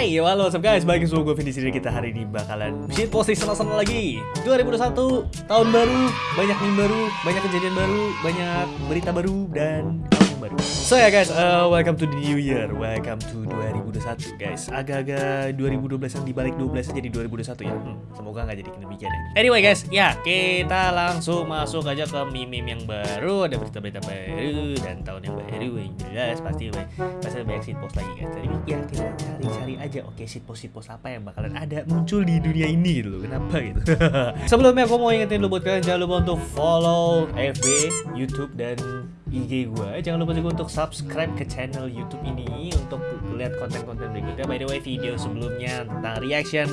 Hai, halo what's up guys, balik gue Vindi sini kita hari ini bakalan shit posting senang-senang lagi. 2021, tahun baru, banyak meme baru, banyak kejadian baru, banyak berita baru, dan baru So ya guys, uh, welcome to the new year, welcome to 2021 guys. Agak-agak 2012 yang dibalik 12 jadi 2021 ya. Hmm, Semoga nggak jadi demikian ya. Anyway guys, ya kita langsung masuk aja ke meme-meme yang baru. Ada berita-berita baru dan tahun yang baru yang jelas pasti pasti banyak shitpost lagi guys. Jadi ya kita cari-cari aja oke shitpost shitpost apa yang bakalan ada muncul di dunia ini gitu loh. Kenapa gitu? Sebelumnya aku mau ingetin dulu buat kalian jangan lupa untuk follow FB, Youtube dan IG gue Jangan lupa juga untuk subscribe ke channel YouTube ini Untuk lihat konten-konten berikutnya. By the way video sebelumnya tentang reaction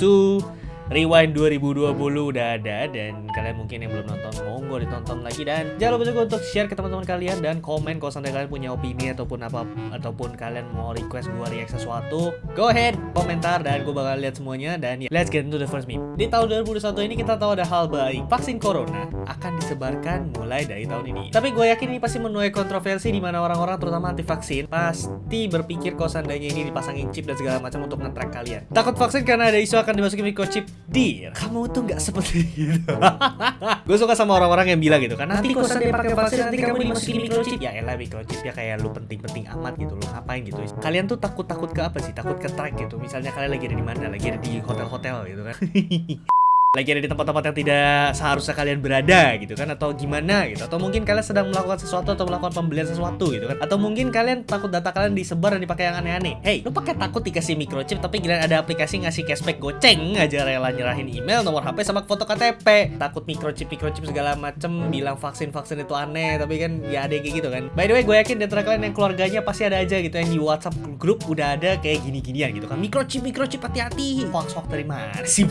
to Rewind 2020 udah ada dan kalian mungkin yang belum nonton monggo ditonton lagi dan jangan lupa juga untuk share ke teman-teman kalian dan komen kalau sampai kalian punya opini ataupun apa ataupun kalian mau request gua react sesuatu go ahead komentar dan gua bakal lihat semuanya dan ya let's get into the first meme. Di tahun 2021 ini kita tahu ada hal baik vaksin corona akan disebarkan mulai dari tahun ini. Tapi gue yakin ini pasti menuai kontroversi di mana orang-orang terutama anti vaksin pasti berpikir kalau seandainya ini dipasangin chip dan segala macam untuk nge-track kalian. Takut vaksin karena ada isu akan dimasukin microchip Dir, kamu tuh nggak seperti itu. gue suka sama orang-orang yang bilang gitu kan. Nanti kalau dia pakai vaksin nanti kamu dimasukin microchip. Ya elah microchip ya kayak lu penting-penting amat gitu. Lu ngapain gitu? Kalian tuh takut-takut ke apa sih? Takut ke track gitu. Misalnya kalian lagi ada di mana? Lagi ada di hotel-hotel gitu kan. lagi ada di tempat-tempat yang tidak seharusnya kalian berada gitu kan atau gimana gitu. Atau mungkin kalian sedang melakukan sesuatu atau melakukan pembelian sesuatu gitu kan. Atau mungkin kalian takut data kalian disebar dan dipakai yang aneh-aneh. Hey lu pakai takut dikasih microchip tapi kalian ada aplikasi ngasih cashback goceng aja rela nyerahin email nomor HP sama foto KTP takut microchip microchip segala macem bilang vaksin vaksin itu aneh tapi kan ya ada kayak gitu kan. By the way gue yakin di antara kalian yang keluarganya pasti ada aja gitu yang di WhatsApp grup udah ada kayak gini-ginian gitu kan. Microchip microchip hati-hati. Hoax hoax dari mana sih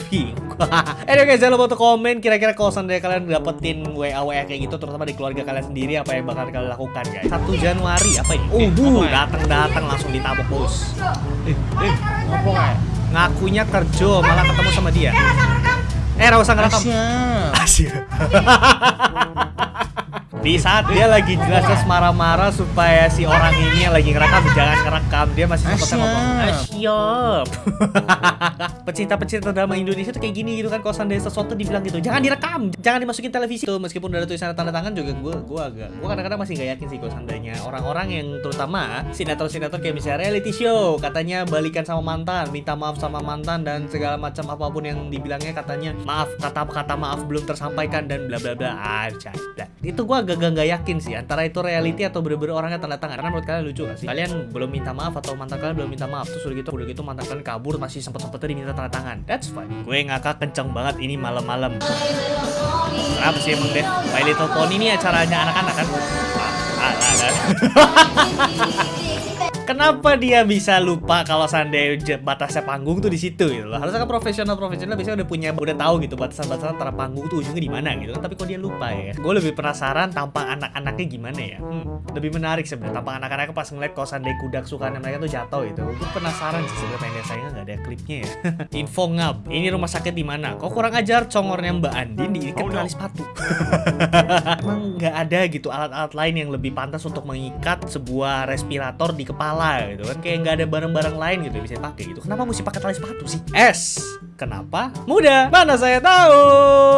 Anyway guys, jangan lupa untuk komen kira-kira kalau seandainya kalian dapetin WA WA kayak gitu terutama di keluarga kalian sendiri apa yang bakal kalian lakukan guys. 1 Januari apa ini? Oh, duh, datang-datang langsung ditabok bos. Eh, eh, apa kayak? Ngakunya kerja malah ketemu sama dia. Eh, enggak usah ngerekam. Asyik. di saat dia lagi jelas-jelas marah-marah supaya si orang ini yang lagi ngerekam jangan ngerekam. Dia masih sempat ngomong siap. Pecinta-pecinta drama Indonesia tuh kayak gini gitu kan kalau seandainya sesuatu dibilang gitu jangan direkam jangan dimasukin televisi. Tuh meskipun udah ada tulisan tanda tangan juga gue gue agak gue kadang-kadang masih nggak yakin sih kalau seandainya orang-orang yang terutama sinetron-sinetron kayak misalnya reality show katanya balikan sama mantan minta maaf sama mantan dan segala macam apa pun yang dibilangnya katanya maaf kata kata maaf belum tersampaikan dan bla bla bla. Aja itu gue agak agak nggak yakin sih antara itu reality atau bener-bener orangnya tanda tangan karena menurut kalian lucu gak sih? Kalian belum minta maaf atau mantan kalian belum minta maaf terus udah gitu udah gitu mantan kalian kabur masih sempet sempetnya diminta tanda tangan. That's fine. Gue ngakak kenceng banget ini malam-malam. Apa sih emang deh. My Little Pony ini acaranya anak-anak kan? Ah, ah, ah. Kenapa dia bisa lupa kalau seandainya batasnya panggung tuh di situ gitu loh. Harusnya kan profesional-profesional biasanya udah punya udah tahu gitu batasan-batasan antara panggung tuh ujungnya di mana gitu kan. Tapi kok dia lupa ya. Gue lebih penasaran tampang anak-anaknya gimana ya. Hmm, lebih menarik sebenarnya tampang anak-anaknya pas ngeliat kalau seandainya kuda kesukaan mereka tuh jatuh gitu. Gue penasaran sih sebenarnya pengen sayangnya nggak ada klipnya ya. Info ngab. Ini rumah sakit di mana? Kok kurang ajar congornya Mbak Andin diikat oh, tali sepatu. Emang nggak ada gitu alat-alat lain yang lebih pantas untuk mengikat sebuah respirator di kepala kepala gitu kan. Kayak nggak ada barang-barang lain gitu bisa dipakai gitu. Kenapa mesti pakai tali sepatu sih? S. Kenapa mudah mana saya tahu?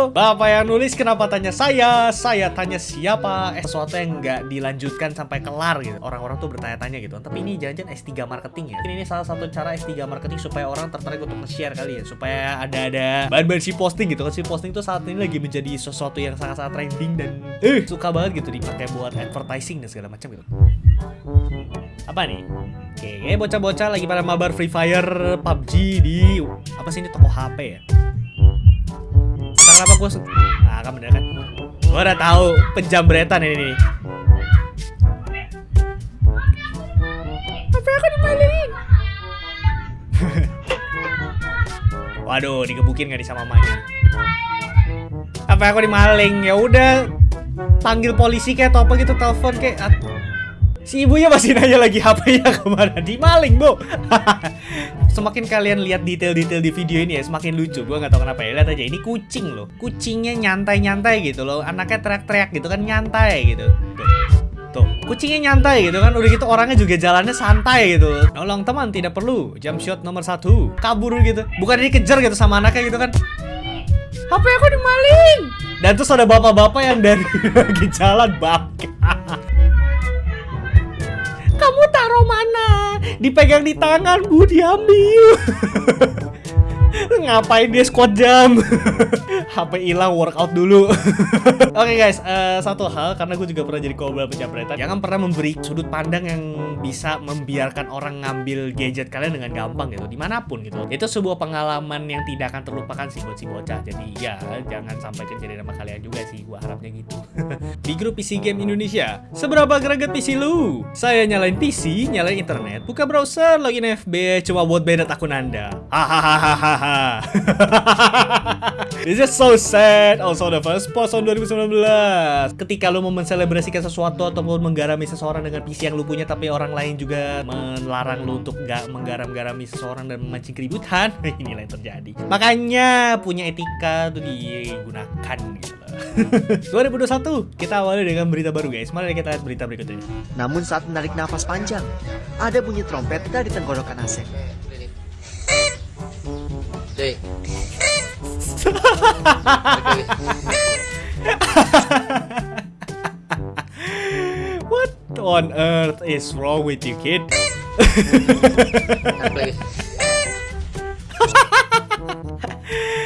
Bapak yang nulis kenapa tanya saya? Saya tanya siapa? Eh, sesuatu yang nggak dilanjutkan sampai kelar gitu. Orang-orang tuh bertanya-tanya gitu. Tapi ini jangan-jangan S3 marketing ya. Ini salah satu cara S3 marketing supaya orang tertarik untuk nge-share kali ya. Supaya ada-ada bahan-bahan si posting gitu kan. Si posting tuh saat ini lagi menjadi sesuatu yang sangat-sangat trending dan eh suka banget gitu dipakai buat advertising dan segala macam gitu apa nih? Oke, bocah-bocah lagi pada mabar Free Fire PUBG di apa sih ini toko HP ya? Sekarang apa gue? Ah, kan bener kan? Gue udah tahu penjambretan ini nih. Apa aku dimalingin? Waduh, digebukin gak nih sama mamanya? Apa aku dimaling? Ya udah, panggil polisi kayak atau apa gitu, telepon kayak Si ibunya masih nanya lagi HP-nya ke mana Dimaling, Bu Semakin kalian lihat detail-detail di video ini ya Semakin lucu, gue gak tau kenapa ya Lihat aja, ini kucing loh Kucingnya nyantai-nyantai gitu loh Anaknya teriak-teriak gitu kan, nyantai gitu Tuh, Tuh, kucingnya nyantai gitu kan. Udah gitu orangnya juga jalannya santai gitu. Nolong teman tidak perlu. Jump shot nomor satu. Kabur gitu. Bukan dikejar gitu sama anaknya gitu kan. HP aku dimaling. Dan terus ada bapak-bapak yang dari lagi jalan bangke. Dipegang di tangan, Bu, diambil. Ngapain dia squat jam? HP hilang workout dulu. Oke guys, eh, satu hal karena gue juga pernah jadi kobra penjamretan, jangan pernah memberi sudut pandang yang bisa membiarkan orang ngambil gadget kalian dengan gampang gitu, di mana pun gitu. Itu sebuah pengalaman yang tidak akan terlupakan sih buat si bocah. Jadi ya jangan sampai kejadian sama kalian juga sih, gue harapnya gitu. Di grup PC Game Indonesia, seberapa greget PC lu? Saya nyalain PC, nyalain internet, buka browser, login FB, cuma buat banned akun anda. Hahaha. This is so sad. Also the first post on 2019. Ketika lu mau menselebrasikan sesuatu ataupun menggarami seseorang dengan PC yang lu punya tapi orang lain juga melarang lu untuk nggak menggaram-garami seseorang dan memancing keributan, inilah yang terjadi. Makanya punya etika tuh digunakan gitu loh. 2021 kita awali dengan berita baru guys. Mari kita lihat berita berikutnya. Namun saat menarik nafas panjang, ada bunyi trompet dari tenggorokan Asep. Cuy. What on earth is wrong with you kid?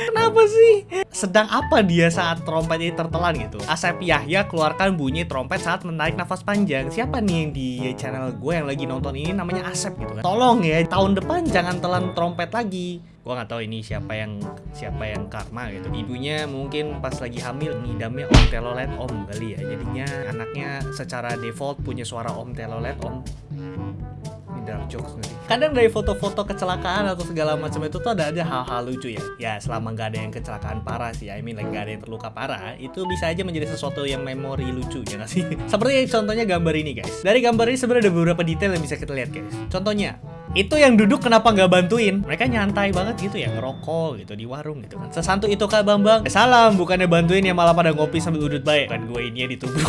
Kenapa sih? Sedang apa dia saat trompet ini tertelan gitu? Asep Yahya keluarkan bunyi trompet saat menarik nafas panjang. Siapa nih yang di channel gue yang lagi nonton ini namanya Asep gitu kan? Tolong ya, tahun depan jangan telan trompet lagi. Gue nggak tahu ini siapa yang siapa yang karma gitu. Ibunya mungkin pas lagi hamil ngidamnya Om Telolet Om kali ya. Jadinya anaknya secara default punya suara Om Telolet Om dark jokes nanti. Kadang dari foto-foto kecelakaan atau segala macam itu tuh ada aja hal-hal lucu ya. Ya selama nggak ada yang kecelakaan parah sih, I mean like nggak ada yang terluka parah, itu bisa aja menjadi sesuatu yang memori lucu ya nggak sih? Seperti contohnya gambar ini guys. Dari gambar ini sebenarnya ada beberapa detail yang bisa kita lihat guys. Contohnya, itu yang duduk kenapa nggak bantuin? Mereka nyantai banget gitu ya, ngerokok gitu di warung gitu kan. Sesantu itu Kak Bambang. Eh, salam, bukannya bantuin ya malah pada ngopi sambil udut baik. Kan gue ini yang ditubruk.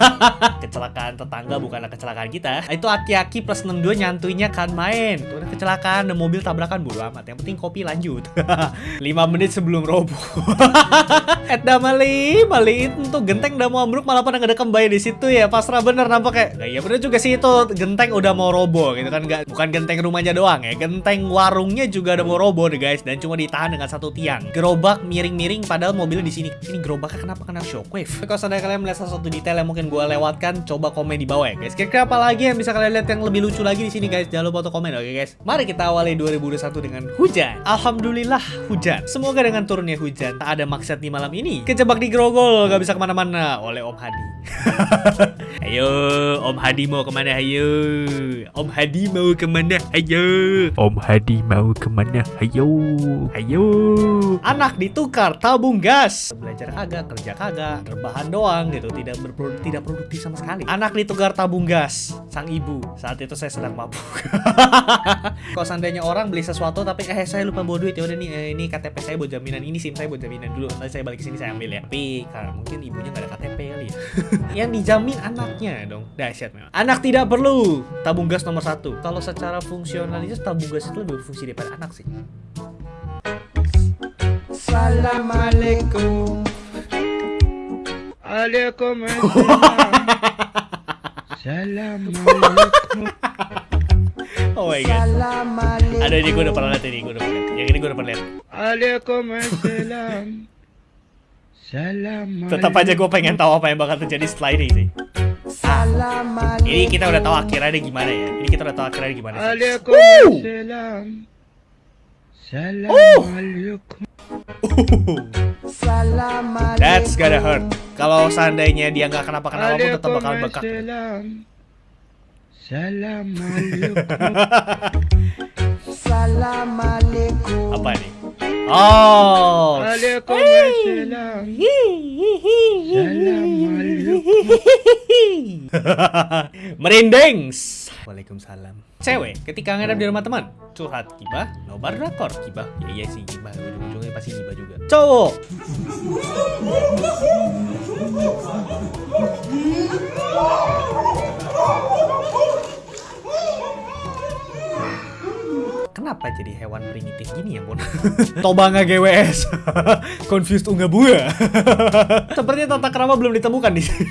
kecelakaan tetangga bukanlah kecelakaan kita. Itu aki-aki plus 62 nyantuinya kan main. Tuh kecelakaan, mobil tabrakan bodo amat. Yang penting kopi lanjut. 5 menit sebelum roboh. Edda Mali, Mali itu genteng udah mau ambruk malah pada ngedekem bayi di situ ya. Pasrah bener nampak kayak. Nah, iya bener juga sih itu genteng udah mau roboh gitu kan. Gak, bukan genteng rumahnya doang ya. Genteng warungnya juga udah mau roboh deh guys dan cuma ditahan dengan satu tiang. Gerobak miring-miring padahal mobilnya di sini. Ini gerobaknya kenapa kena shockwave? Kalau seandainya kalian melihat sesuatu detail yang mungkin gue lewatkan, coba komen di bawah ya guys. Kira-kira apa lagi yang bisa kalian lihat yang lebih lucu lagi di sini guys? Jangan lupa untuk komen oke guys. Mari kita awali 2021 dengan hujan. Alhamdulillah hujan. Semoga dengan turunnya hujan tak ada maksud di malam ini. Kejebak di Grogol gak bisa ke mana-mana. Oleh Om Hadi. Ayo Om Hadi mau ke mana? Ayo. Om Hadi mau ke mana? Ayo. Om Hadi mau ke mana? Ayo. Ayo. Anak ditukar tabung gas. Belajar kagak, kerja kagak. Rebahan doang gitu Tidak berproduk, tidak produktif sama sekali. Anak ditukar tabung gas Sang ibu. Saat itu saya sedang mabuk. Kalau seandainya orang beli sesuatu Tapi eh saya lupa bawa duit. Ya udah nih eh, Ini KTP saya buat jaminan Ini SIM saya buat jaminan dulu. Nanti saya balik ke sini saya ambil ya. Tapi karena mungkin ibunya gak ada KTP kali ya. Yang dijamin anaknya dong. Dahsyat memang. Anak tidak perlu Tabung gas nomor satu. Kalau secara fungsionalitas tabung gas itu lebih berfungsi daripada anak sih. Assalamualaikum. Waalaikumsalam. Assalamualaikum. Oh my god. Ada ini gue udah pernah lihat ini gue udah pernah lihat. Yang ini gue udah pernah lihat. Waalaikumsalam. Tetap aja gue pengen tahu apa yang bakal terjadi setelah ini sih Ini kita udah tahu akhirnya gimana ya Ini kita udah tahu akhirnya gimana sih Waalaikumsalam. Assalamualaikum. That's gonna hurt Kalau seandainya dia nggak kenapa-kenapa pun tetap bakal bekak. Apa nih? Oh Waalaikumsalam. Assalamualaikum. Merinding Waalaikumsalam Cewek ketika ngadap di rumah teman curhat gibah, nobar drakor gibah. Ya iya sih gibah, ujung-ujungnya pasti gibah juga. Cowok Kenapa jadi hewan primitif gini ya, Bon? Tobanga GWS. Confused unga buah. Sepertinya tata krama belum ditemukan di sini.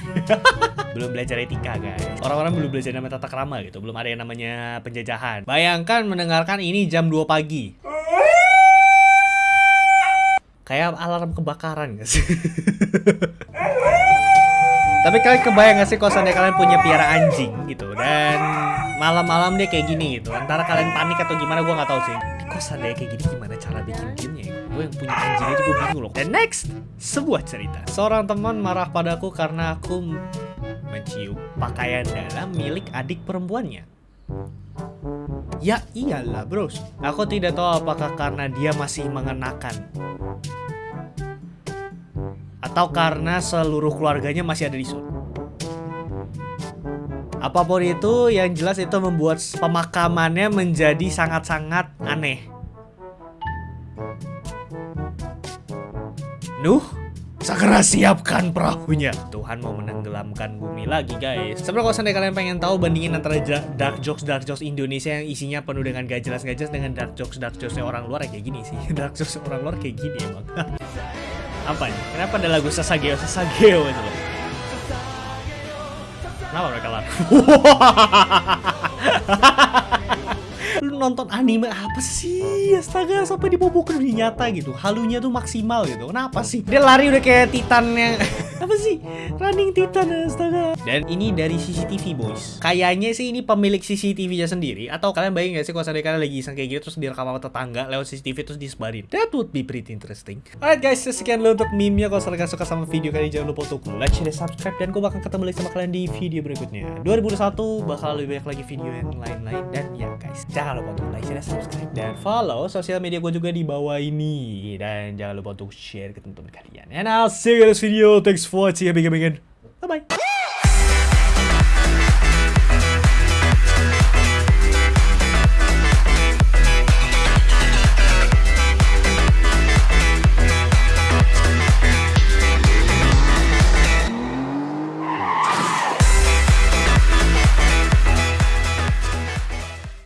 belum belajar etika, guys. Orang-orang belum belajar namanya tata krama gitu. Belum ada yang namanya penjajahan. Bayangkan mendengarkan ini jam 2 pagi. Kayak alarm kebakaran gak sih? Tapi kalian kebayang gak sih kalau seandainya kalian punya piara anjing gitu dan malam-malam dia kayak gini gitu. Antara kalian panik atau gimana gue nggak tahu sih. Tapi kok seandainya kayak gini gimana cara bikin gamenya ya? Gue yang punya anjing aja gue bingung loh. Dan next, sebuah cerita. Seorang teman marah padaku karena aku mencium pakaian dalam milik adik perempuannya. Ya iyalah bros. Aku tidak tahu apakah karena dia masih mengenakan atau karena seluruh keluarganya masih ada di Sun. Apa pun itu, yang jelas itu membuat pemakamannya menjadi sangat-sangat aneh. Nuh, segera siapkan perahunya. Tuhan mau menenggelamkan bumi lagi, guys. Sebenarnya kalau seandainya kalian pengen tahu bandingin antara dark jokes dark jokes Indonesia yang isinya penuh dengan gak jelas gak jelas dengan dark jokes dark jokes orang luar ya kayak gini sih. Dark jokes orang luar kayak gini emang. Apa nih? Kenapa ada lagu Sasageo Sasageo itu? Kenapa mereka lari? Lu nonton anime apa sih? Astaga, sampai ke dunia nyata gitu. Halunya tuh maksimal gitu. Kenapa sih? Dia lari udah kayak Titan yang apa sih? Running Titan astaga. Dan ini dari CCTV boys. Kayaknya sih ini pemilik CCTV-nya sendiri atau kalian bayangin gak sih kalau seandainya kalian lagi iseng kayak gitu terus direkam sama tetangga lewat CCTV terus disebarin. That would be pretty interesting. Alright guys, sekian dulu untuk meme-nya. Kalau kalian suka sama video kali ini jangan lupa untuk like, share, dan subscribe dan gue bakal ketemu lagi sama kalian di video berikutnya. 2021 bakal lebih banyak lagi video yang lain-lain dan ya guys, jangan lupa untuk like, share, dan subscribe dan follow sosial media gue juga di bawah ini dan jangan lupa untuk share ke teman-teman kalian. And I'll see you in this video. Thanks for watching. Big, big,